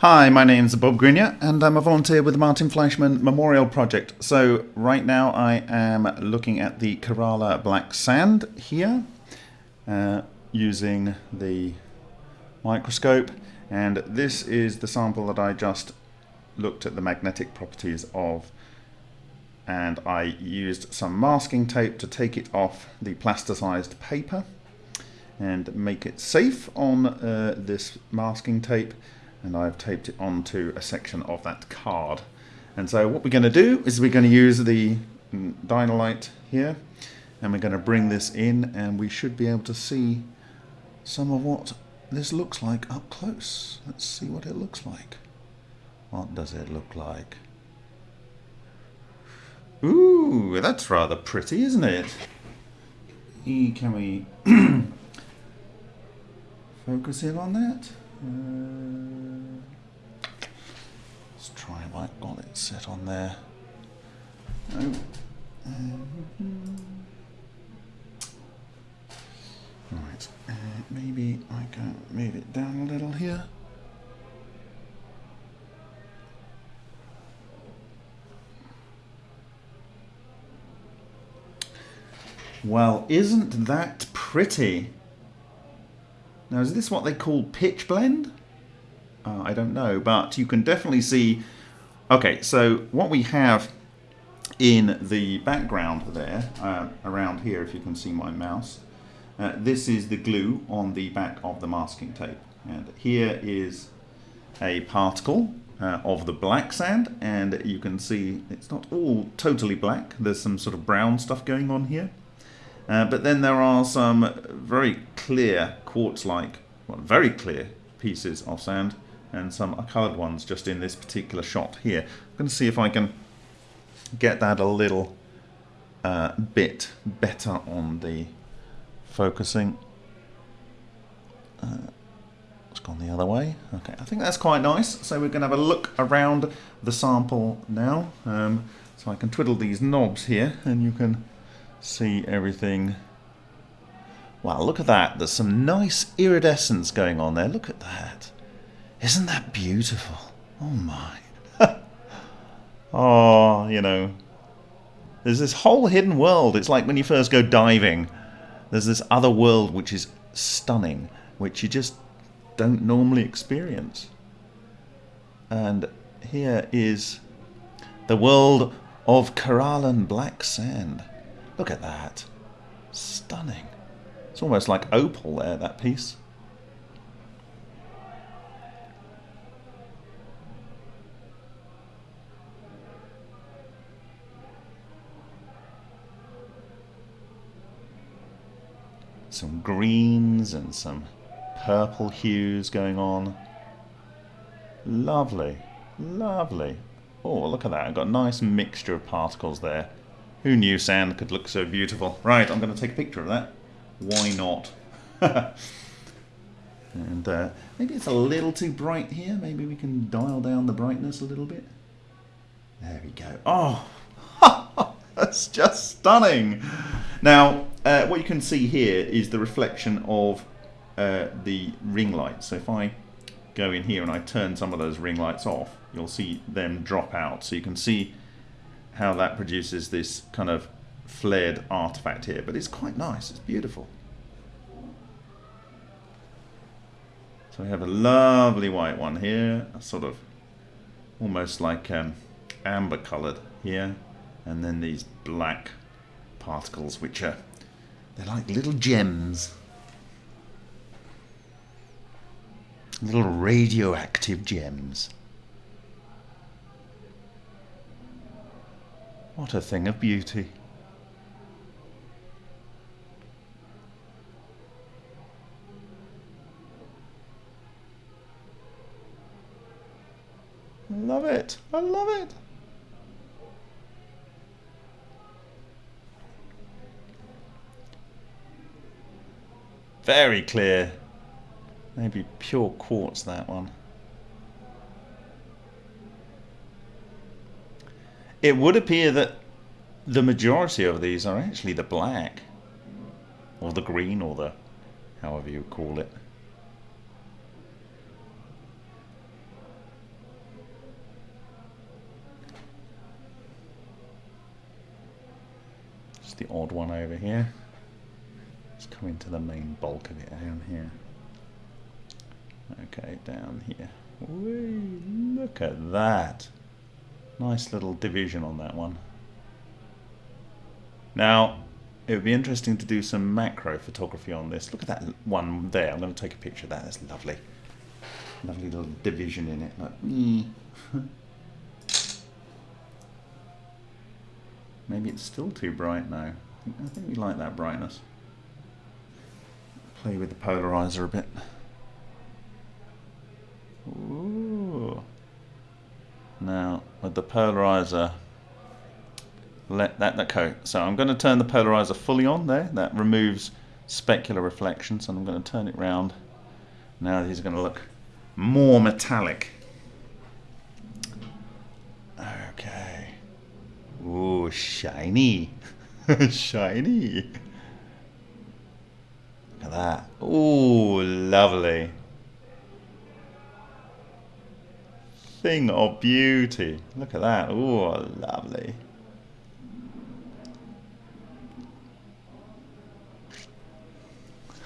Hi, my name's Bob Greenyer and I'm a volunteer with the Martin Fleischmann Memorial Project. So right now I am looking at the Kerala Black Sand here uh, using the microscope and this is the sample that I just looked at the magnetic properties of and I used some masking tape to take it off the plasticized paper and make it safe on uh, this masking tape and I've taped it onto a section of that card. And so what we're going to do is we're going to use the mm, Dino-Lite here and we're going to bring this in and we should be able to see some of what this looks like up close. Let's see what it looks like. What does it look like? Ooh, that's rather pretty, isn't it? Can we focus in on that? Uh, got it set on there. Oh. right, uh, maybe I can move it down a little here. Well, isn't that pretty? Now, is this what they call pitchblende? Uh, I don't know, but you can definitely see... Okay, so what we have in the background there, uh, around here, if you can see my mouse, uh, this is the glue on the back of the masking tape. And here is a particle uh, of the black sand, and you can see it's not all totally black. There's some sort of brown stuff going on here. Uh, but then there are some very clear quartz-like, well, very clear pieces of sand and some coloured ones just in this particular shot here. I'm going to see if I can get that a little uh, bit better on the focusing. Uh, it's gone the other way. Okay, I think that's quite nice. So we're going to have a look around the sample now. Um, so I can twiddle these knobs here and you can see everything. Wow, look at that. There's some nice iridescence going on there. Look at that. Isn't that beautiful? Oh my. oh, you know. There's this whole hidden world. It's like when you first go diving. There's this other world which is stunning, which you just don't normally experience. And here is the world of Keralan black sand. Look at that. Stunning. It's almost like opal there, that piece. Some greens and some purple hues going on. Lovely, lovely. Oh, look at that. I've got a nice mixture of particles there. Who knew sand could look so beautiful? Right, I'm going to take a picture of that. Why not? and uh, maybe it's a little too bright here. Maybe we can dial down the brightness a little bit. There we go. Oh, that's just stunning. Now, uh, what you can see here is the reflection of uh, the ring lights. So if I go in here and I turn some of those ring lights off, you'll see them drop out. So you can see how that produces this kind of flared artifact here, but it's quite nice, it's beautiful. So we have a lovely white one here, sort of almost like um, amber coloured here, and then these black particles which are, they're like little gems. Little radioactive gems. What a thing of beauty. love it. I love it. Very clear. Maybe pure quartz that one. It would appear that the majority of these are actually the black. Or the green or the however you call it. It's the odd one over here. Into the main bulk of it down here. Okay, down here. Whee, look at that. Nice little division on that one. Now, it would be interesting to do some macro photography on this. Look at that one there. I'm going to take a picture of that. That's lovely. Lovely little division in it. Like, mm. Maybe it's still too bright now. I think we like that brightness. Play with the polarizer a bit. Ooh. Now, with the polarizer, let that, that. So I'm going to turn the polarizer fully on there. That removes specular reflections, and I'm going to turn it round. Now are going to look more metallic. Okay. Ooh, shiny. shiny. At that. Ooh, lovely. Thing of beauty. Look at that. Ooh, lovely.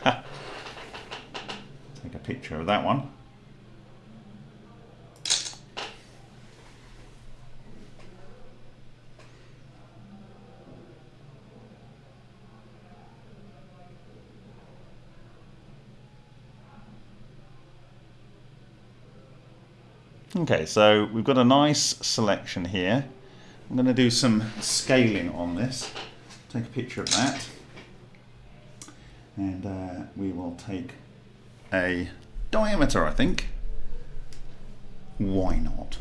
Take a picture of that one. Okay, so we've got a nice selection here. I'm going to do some scaling on this. Take a picture of that. And uh, we will take a diameter, I think. Why not?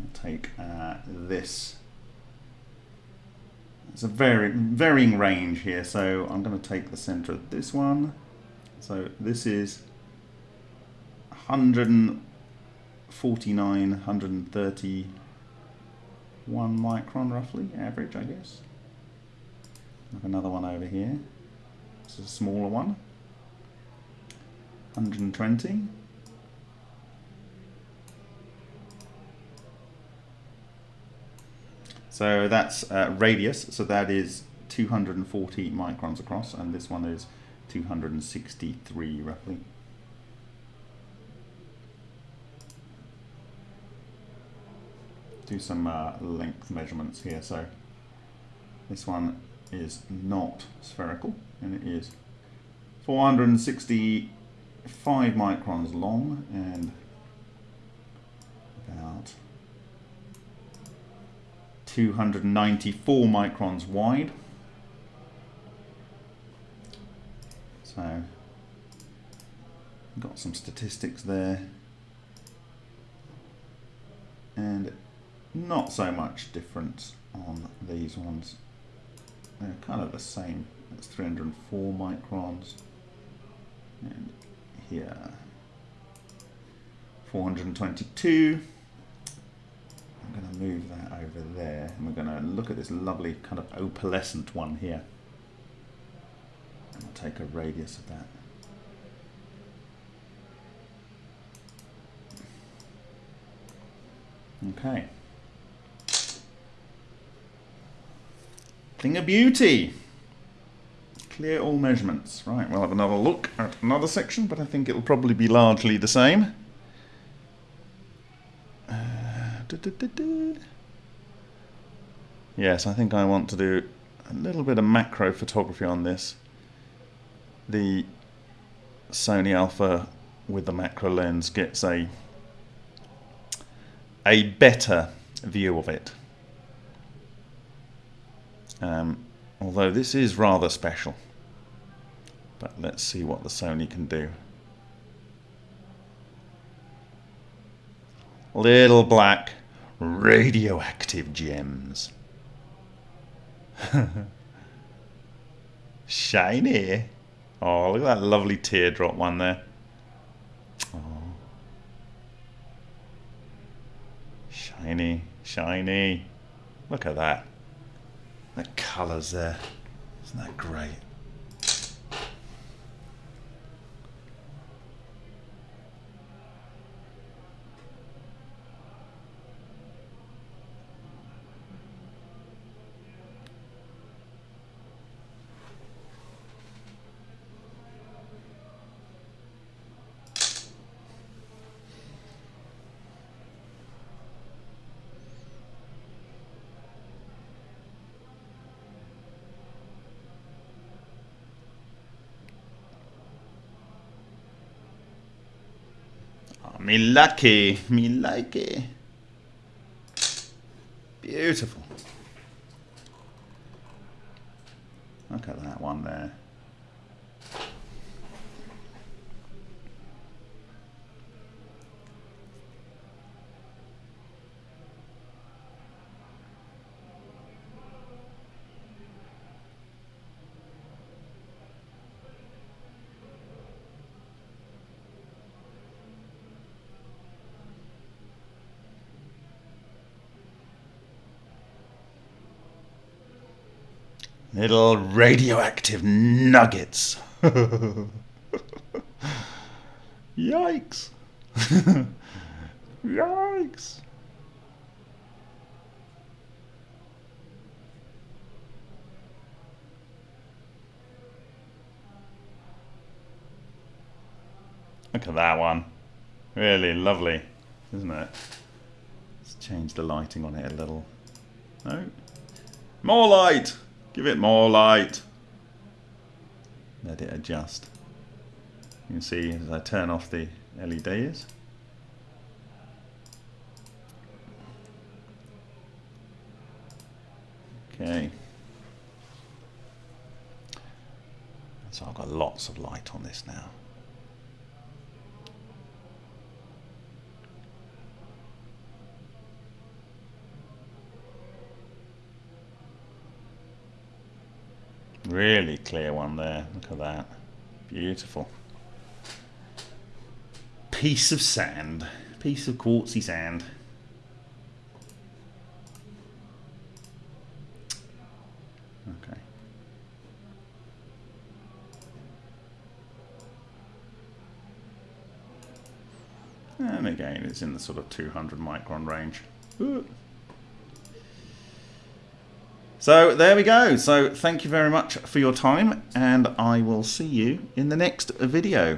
We'll take uh, this. It's a very varying range here, so I'm going to take the center of this one. So this is 100 49, 131 micron roughly, average I guess. Another one over here. This is a smaller one. 120. So that's uh, radius, so that is 240 microns across, and this one is 263 roughly. Do some uh, length measurements here. So this one is not spherical and it is 465 microns long and about 294 microns wide. So got some statistics there and not so much difference on these ones. They're kind of the same. That's 304 microns. And here, 422. I'm going to move that over there. And we're going to look at this lovely kind of opalescent one here. And I'll take a radius of that. Okay. Thing of beauty. Clear all measurements. Right, we'll have another look at another section, but I think it'll probably be largely the same. Uh, yes, I think I want to do a little bit of macro photography on this. The Sony Alpha with the macro lens gets a a better view of it. Um, although this is rather special. But let's see what the Sony can do. Little black radioactive gems. Shiny. Oh, look at that lovely teardrop one there. Oh. Shiny, shiny. Look at that. The colours there. Isn't that great? Oh, me lucky, me lucky. Beautiful. Look at that one there. Little radioactive nuggets. Yikes. Yikes. Look at that one. Really lovely, isn't it? Let's change the lighting on it a little. No? More light! Give it more light. Let it adjust. You can see as I turn off the LEDs. Okay. So I've got lots of light on this now. Really clear one there. Look at that. Beautiful. Piece of sand. Piece of quartzy sand. Okay. And again, it's in the sort of 200 micron range. Ooh. So there we go. So thank you very much for your time and I will see you in the next video.